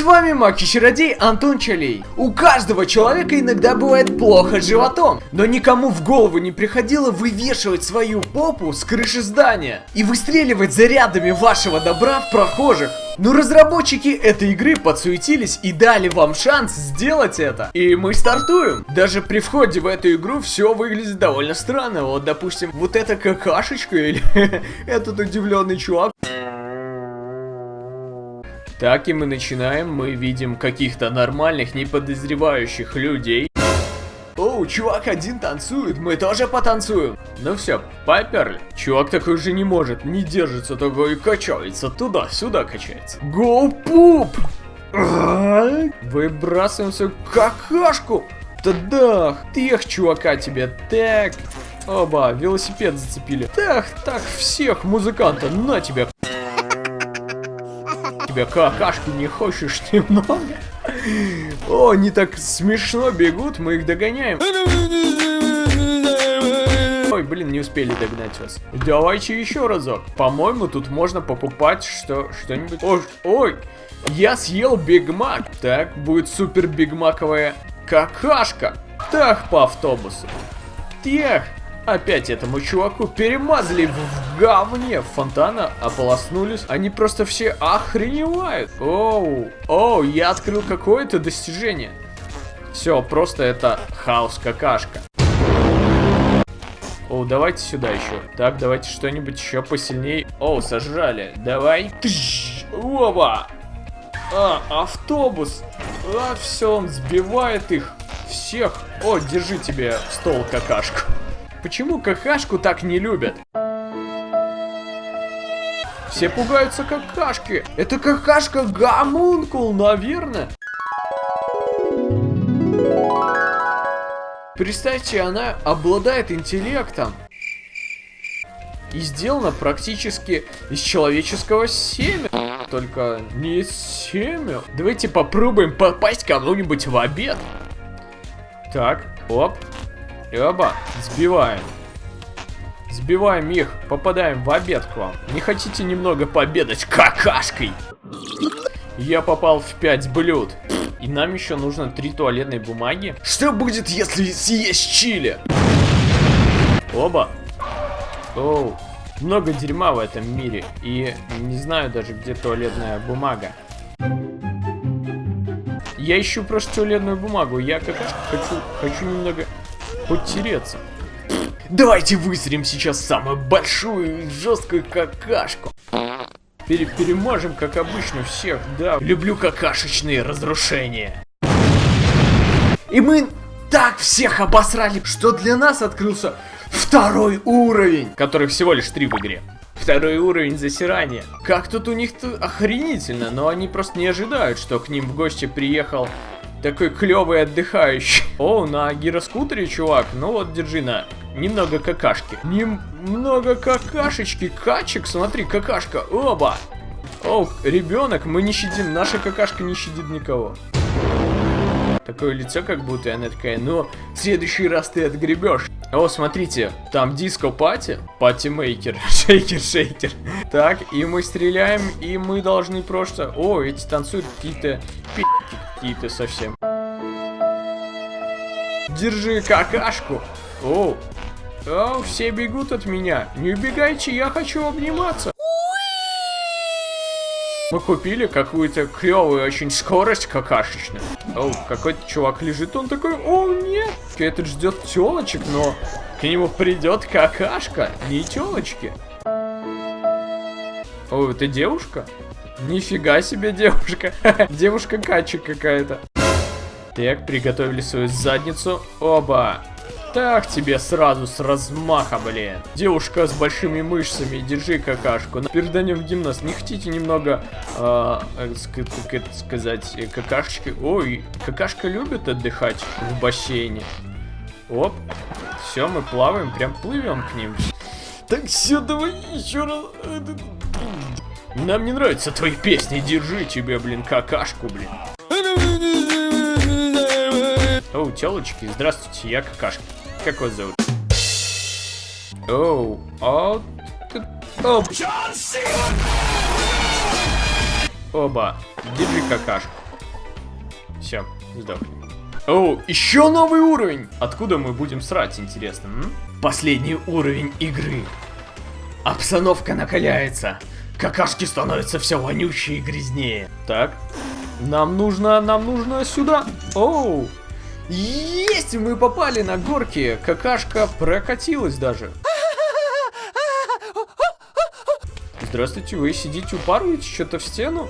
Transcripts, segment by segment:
С вами Маки-чародей Антон Чалей. У каждого человека иногда бывает плохо с животом, но никому в голову не приходило вывешивать свою попу с крыши здания и выстреливать зарядами вашего добра в прохожих. Но разработчики этой игры подсуетились и дали вам шанс сделать это. И мы стартуем. Даже при входе в эту игру все выглядит довольно странно. Вот, допустим, вот эта какашечка или этот удивленный чувак. Так и мы начинаем, мы видим каких-то нормальных, не подозревающих людей. Оу, чувак один танцует, мы тоже потанцуем. Ну все, поперли. Чувак такой же не может, не держится такой качается, туда-сюда качается. Гоу пуп! Выбрасываемся какашку! Тадах! Тех, чувака, тебе так! Оба, велосипед зацепили. Так, так, всех музыканта, на тебя! Тебя какашки не хочешь немного? О, они так смешно бегут, мы их догоняем. Ой, блин, не успели догнать вас. Давайте еще разок. По-моему, тут можно покупать что что-нибудь. Ой, ой, я съел Биг Мак. Так, будет супер бигмаковая какашка. Так, по автобусу. Тех, Опять этому чуваку перемазали в говне фонтана, ополоснулись. Они просто все охреневают. Оу, оу, я открыл какое-то достижение. Все, просто это хаос-какашка. О, давайте сюда еще. Так, давайте что-нибудь еще посильнее. О, сожрали. Давай. Тыщ, оба. А, автобус. А, все, он сбивает их всех. О, держи тебе стол какашку. Почему какашку так не любят? Все пугаются какашки. Это какашка гамункул, наверное. Представьте, она обладает интеллектом. И сделана практически из человеческого семя. Только не семя. Давайте попробуем попасть кому-нибудь в обед. Так, оп. И оба, сбиваем. Сбиваем их, попадаем в обед к вам. Не хотите немного пообедать какашкой? Я попал в 5 блюд. И нам еще нужно 3 туалетной бумаги. Что будет, если съесть чили? Оба. Оу. Много дерьма в этом мире. И не знаю даже, где туалетная бумага. Я ищу просто туалетную бумагу. Я как хочу, хочу немного потереться. Давайте выстрелим сейчас самую большую и жесткую какашку. Пере перемажем, как обычно, всех, да. Люблю какашечные разрушения. И мы так всех обосрали, что для нас открылся второй уровень, который всего лишь три в игре. Второй уровень засирания. Как тут у них -то охренительно, но они просто не ожидают, что к ним в гости приехал такой клевый отдыхающий. О, на гироскутере, чувак. Ну вот, держи на. Немного какашки. Немного какашечки. Качек, смотри, какашка. Оба. О, ребенок, мы не щадим. Наша какашка не щадит никого. Такое лицо, как будто она такая, ну, в следующий раз ты отгребешь. О, смотрите, там disco party, party maker, shaker-shaker. Так, и мы стреляем, и мы должны просто... О, эти танцуют какие-то какие-то совсем. Держи какашку. О, о, все бегут от меня. Не убегайте, я хочу обниматься. Мы купили какую-то клевую очень скорость какашечную. О, какой-то чувак лежит, он такой, о нет, этот ждет телочек, но к нему придет какашка, не телочки. О, это девушка? Нифига себе девушка. девушка качек какая-то. Так, приготовили свою задницу. Оба. Так тебе сразу с размаха, блин. Девушка с большими мышцами, держи какашку. Переданем в гимнаст. Не хотите немного, э, как это сказать, э, какашечки? Ой, какашка любит отдыхать в бассейне. Оп. Все, мы плаваем, прям плывем к ним. Так все, давай еще раз. Нам не нравятся твои песни, держи тебе, блин, какашку, блин. Оу, телочки, здравствуйте, я какашка. Как вас зовут? Оу, а... Оп. Оба, держи какашку. Все, сдохни. О, еще новый уровень! Откуда мы будем срать, интересно? М? Последний уровень игры. Обстановка накаляется. Какашки становятся все вонючее и грязнее. Так, нам нужно, нам нужно сюда. Оу, есть, мы попали на горки. Какашка прокатилась даже. Здравствуйте, вы сидите, упарываете что-то в стену?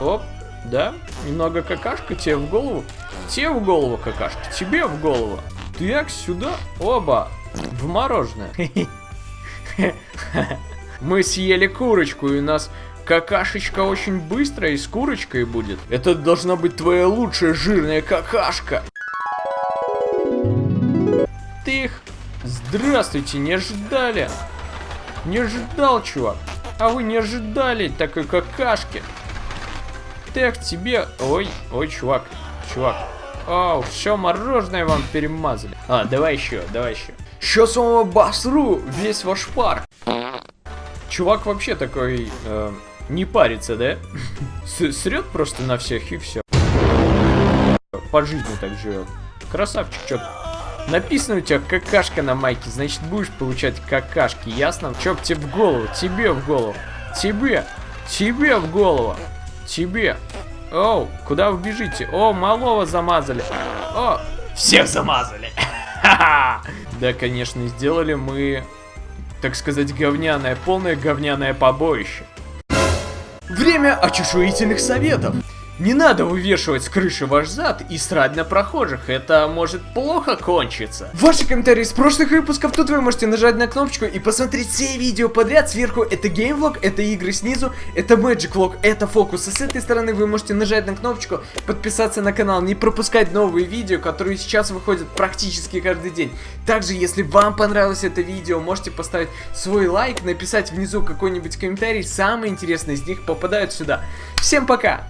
Оп, да, немного какашка тебе в голову. Тебе в голову какашка, тебе в голову. Так, сюда, оба, в мороженое. Мы съели курочку, и у нас какашечка очень быстрая и с курочкой будет. Это должна быть твоя лучшая жирная какашка. Тых. Здравствуйте, не ожидали. Не ожидал, чувак. А вы не ожидали такой какашки. Так, тебе... Ой, ой, чувак, чувак. Оу, все мороженое вам перемазали. А, давай еще, давай еще. Сейчас вам обосру весь ваш парк. Чувак вообще такой... Э, не парится, да? Срет просто на всех и все. По жизни так живет. Красавчик, чё Написано у тебя какашка на майке, значит будешь получать какашки, ясно? Чё тебе в голову? Тебе в голову. Тебе. Тебе в голову. Тебе. Оу, куда вы бежите? О, малого замазали. О, всех замазали. Да, конечно, сделали мы, так сказать, говняное, полное говняное побоище. Время очешуительных советов. Не надо вывешивать с крыши ваш зад и срать на прохожих, это может плохо кончиться. Ваши комментарии с прошлых выпусков, тут вы можете нажать на кнопочку и посмотреть все видео подряд. Сверху это геймвлог, это игры снизу, это Magic Vlog, это фокусы. С этой стороны вы можете нажать на кнопочку, подписаться на канал, не пропускать новые видео, которые сейчас выходят практически каждый день. Также, если вам понравилось это видео, можете поставить свой лайк, написать внизу какой-нибудь комментарий, самые интересные из них попадают сюда. Всем пока!